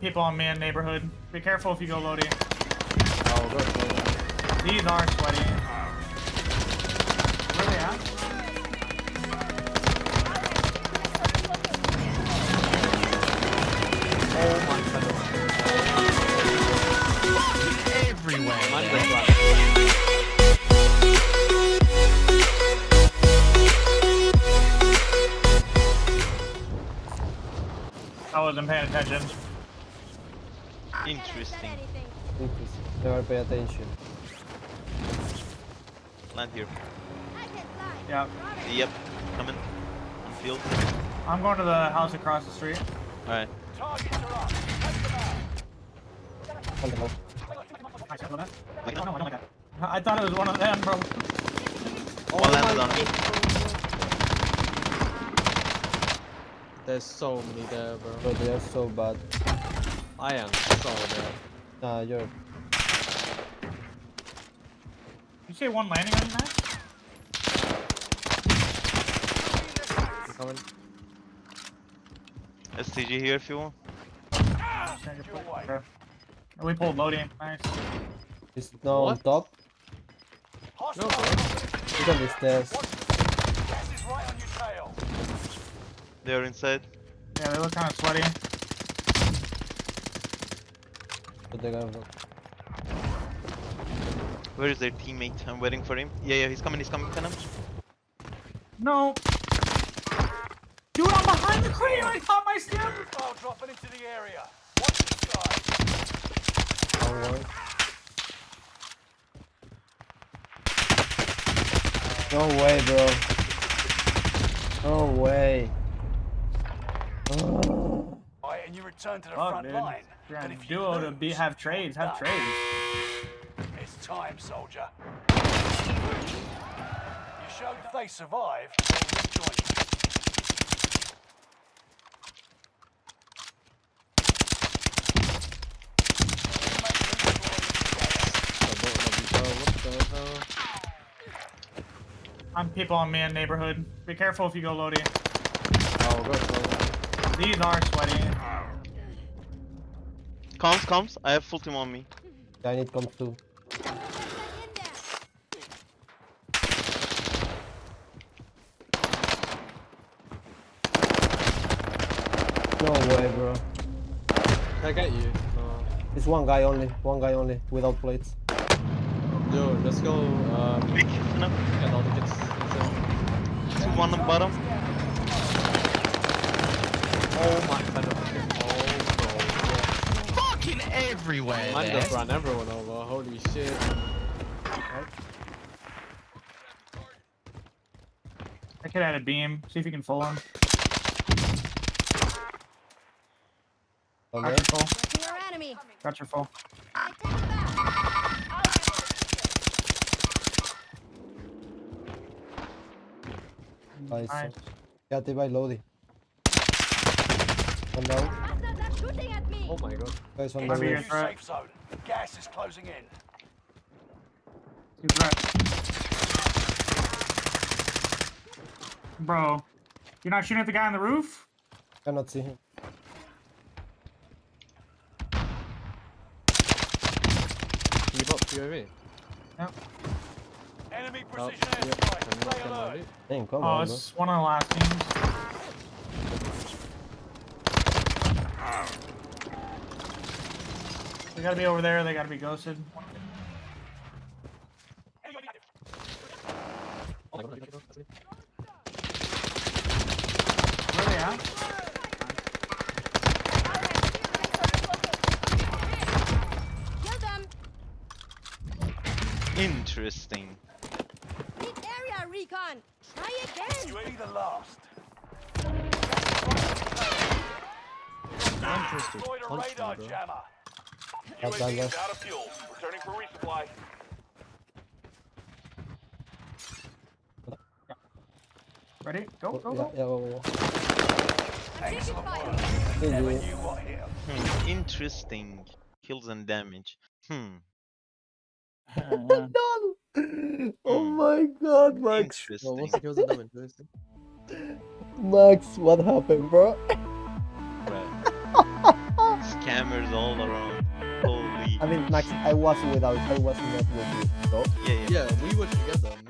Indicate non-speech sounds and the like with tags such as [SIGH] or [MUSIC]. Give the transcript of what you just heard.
people on me in neighborhood. Be careful if you go loading. Oh, good. These are sweaty. Where they at? Oh my god. Everywhere. I wasn't paying attention. Interesting. Interesting. Never pay attention. Land here. Yeah. Yep. Coming. On field. I'm going to the house across the street. Alright. On the left. I. Oh, no, I like. I thought it was one of them, bro. One landed on me. There's so many there, bro. Bro, they are so bad. I am so bad. Nah, you're. You say one landing on you, Matt? Coming? STG here if you want. Okay. We pulled loading. Nice. It's now on top. No, bro. Look at the stairs. They are inside. Yeah, they look kind of sweaty. But they're. Where is their teammate? I'm waiting for him. Yeah, yeah, he's coming, he's coming, Venom. No. Dude, I'm behind the crane. I caught my skin. Missile dropping into the area. Watch the sky. Long. No way, bro. No way. Oh. Alright, and you return to the Fuck, front dude. line. You're But on if you duo to be have trades. Have done. trades. It's time, soldier. You showed if they survive, they'll you. I don't love you, bro. What the hell? I'm people on man neighborhood. Be careful if you go loading. Oh, good. bro. These are sweaty. Comes, comes. I have full team on me. I need comes too. No way, bro. Can I get you? No. It's one guy only. One guy only without plates. Yo, let's go. Um, Big, Venom. get all the kids. inside. Two, one on bottom. Oh my god. Fucking everywhere. no. Man just ran everyone over. Holy shit. I could add a beam. See if you can full him. Okay. Got your full. Your enemy. Got your full. I take it back. Nice. Nice. Yeah, they by Lodi. One down. Bastards are shooting at me. Oh my god. Guys on Might the be roof. your New threat. safe zone. Gas is closing in. Two threats. Bro, you're not shooting at the guy on the roof? Cannot see him. Can you bot POV? Yep. Enemy Oh, precision yeah. airstrike. I'm Stay gonna alert. ready. Damn, come Oh, on, bro. it's one of the last teams. They gotta be over there. They gotta be ghosted. My god, that's me. Where are they at? Interesting. Need area recon. Try again. UAV the last. Interesting. Deployed a Punch radar jammer. Not bad, UAV is bro. out of fuel. Returning for resupply. Ready? Go, go, Yeah, go. yeah, whoa, whoa. Excellent work. Never knew what. Hmm. Interesting. Kills and damage. Hmm. [LAUGHS] Oh Hmm. my god, Max. Well, Interesting. what's the kills and damage? Where's? Max, what happened, bro? Right. [LAUGHS] scammers all around. Holy. I mean, Max, I was without, I was not with you. So, Yeah, yeah. Yeah, we were together.